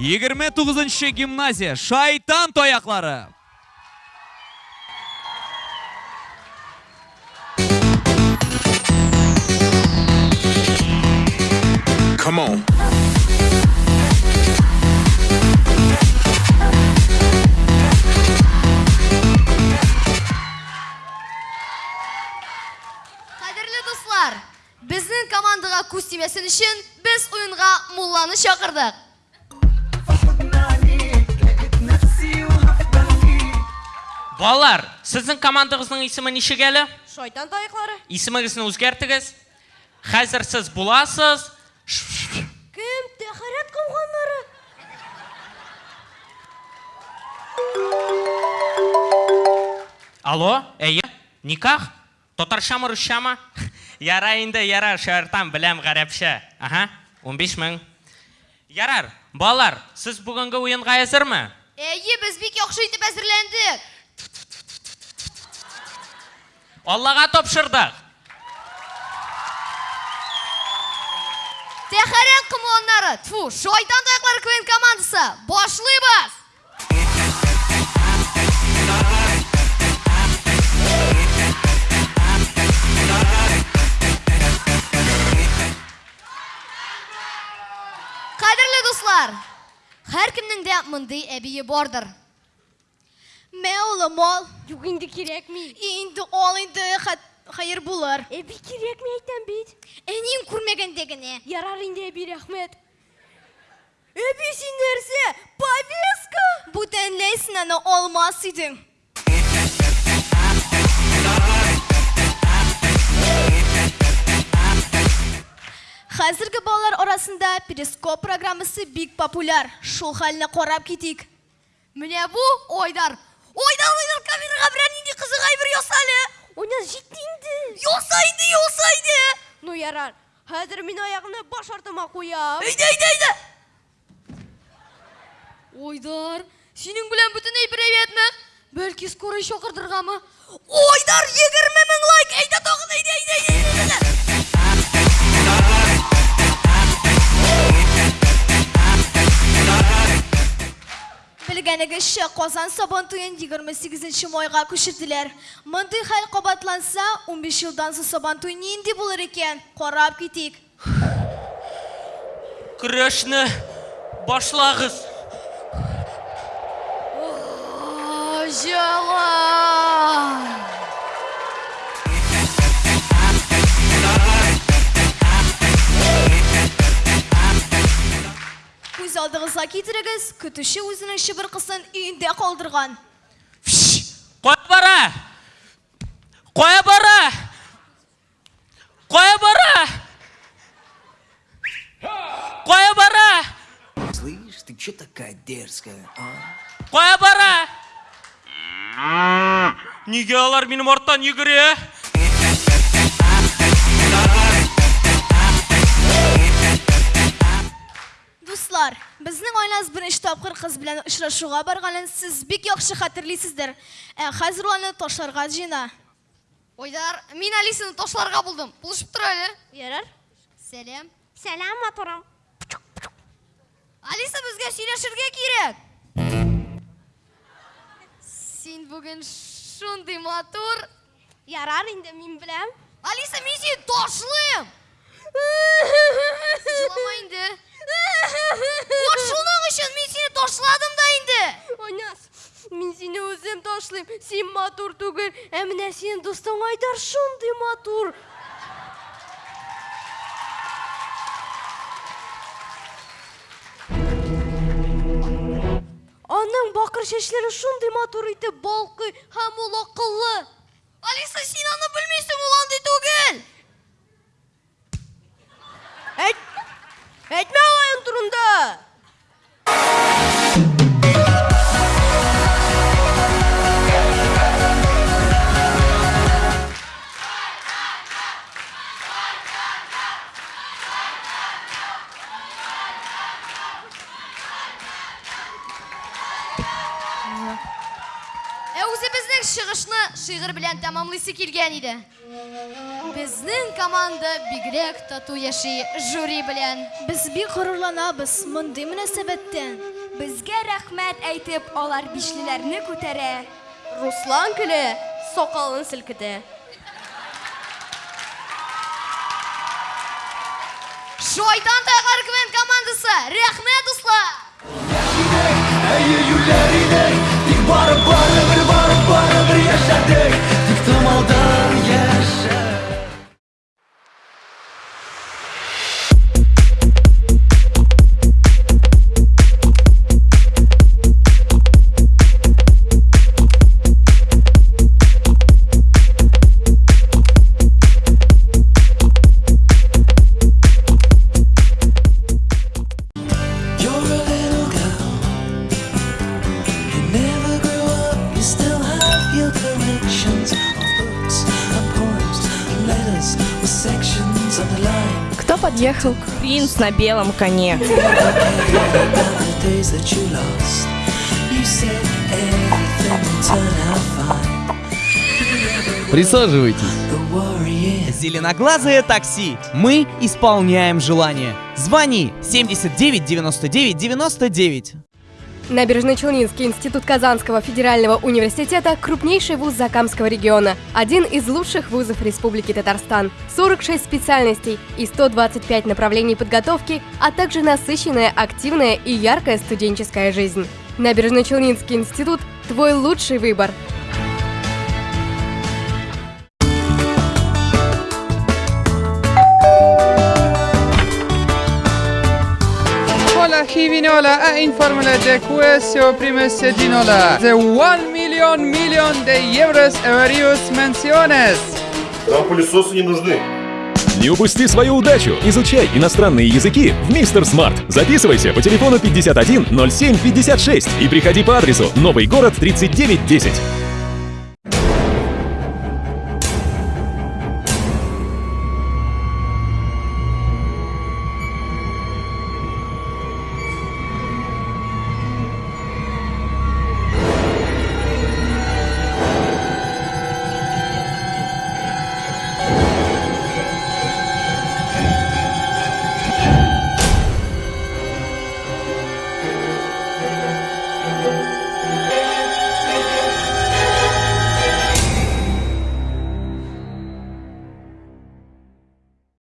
29 гимназия шайтан тояқлары Come on. Қадірлі достар, біздің командаға көз тимесін үшін біз ойынға Мулланы шақырдық. Балалар, сіздің командаңыздың исімі нешек әлі? Шайтан таяқлары. Исіміңізді өзгертіңіз. Қазір сіз бұласыз. Кім тәхарат қылғанлары? Алло, әйе, никах? Татаршамы, русшамы? Ярар енді, ярар, шартам, білем ғарапша. Аха, 15 мың. Ярар, балалар, сіз бүгінгі ойынға әзір ме? Әйе, біз бек яқшы етіп әзірлендік. Аллаға топшырдық. Тәхарат қымыланлары, тфу, шайтан таяқлары квен командасы. Башлайбыз! Қадірлі достар, әркімнің де мындай әбейі бардыр. Мә улым ол. Юк инде кирәкми. Инде ол инде хайыр булыр. Е бик кирәкми әйтәм бит. Әнин күрмәгәндәгенә. Ярар инде әби рәхмәт. Әби син нәрсә? Повестка? Бу тәнләйсен аны алмас идең. Хәзерге балалар арасында перископ программасы бик популяр. Шул хәлне карап китик. Менә бу Ойдар. Ойдар, Ойдар камерага берәр нинди кызык әйбер ясалы. Уйна җитте инде. Ясайды, ясайды. Ну ярар. Хәзер мин аягымны баш артыма куям. Әйдә, әйдә, әйдә. Ойдар, синең белән бөтен әйбер әйбәтме? Бәлки скорый чакырдыргамы? Ойдар, 20 Белгәнегезчә, Казан Сабан туен 28 майга күчерделәр. Мондый хәл кабатланса, 15 елдан соң Сабан туй нинди булыр икән? Карап китик. Күрешні башлагыз. Алдыгызга китерегез, көтүче үзенең шыбыр кызын өендә калдырган. Фш, Қоя бара! Қоя бара! Қоя бара! Қоя бара! Слышь, ты чё такая дерзкая, а? Қоя бара! Неге алар менің арттан жүгіре? безнең айлаз беренче тапкыр кыз белән очрашуга барганын сез бик яхшы хәтерлисездер. Ә хәзер ул аны ташларга җыена. Ойдар, мин Алисаны ташларга булдым. Булышып тор әле. Ярар. Сәлам. Сәлам, матурым. Алиса безгә сөйләшергә кирәк. Син бүген шундый матур. Ярар инде мин беләм. Алиса, мин сине ташлыйм. Җылама инде. Вот шуның өчен мин сине ташладым да инде. Ойнас, мин сине үзем ташлыйм. Син матур түгел, ә менә синең дустың Айдар шундый матур. Аның бакыр чәчләре шундый матур итеп балкый һәм ул акыллы. Алиса, син аны белмисең, ул андый түгел. etme olayın turunda. Yeah. Ә үзе безнең чыгышны шигырь белән тәмамлыйсы килгән иде. Безнең команда бигрәк тату яши жюри белән. Без бик горурланабыз мондый мөнәсәбәттән. Безгә рәхмәт әйтеп, алар бишлеләрне күтәрә. Руслан көле сакалын селкетә. Шайтан тайгар квен командасы. Рәхмәт дуслар. Тик подъехал принц на белом коне. Присаживайтесь. Зеленоглазое такси. Мы исполняем желание. Звони 79 99 99. Набережно-Челнинский институт Казанского федерального университета – крупнейший вуз Закамского региона, один из лучших вузов Республики Татарстан, 46 специальностей и 125 направлений подготовки, а также насыщенная, активная и яркая студенческая жизнь. Набережно-Челнинский институт – твой лучший выбор. Hola Givinola a informele de questo prime sedinola. The 1 million million de euros various menciones. Нам пылесосы не нужны. Не упусти свою удачу! Изучай иностранные языки в Мистер Смарт. Записывайся по телефону 51 07 56 и приходи по адресу Новый город 3910.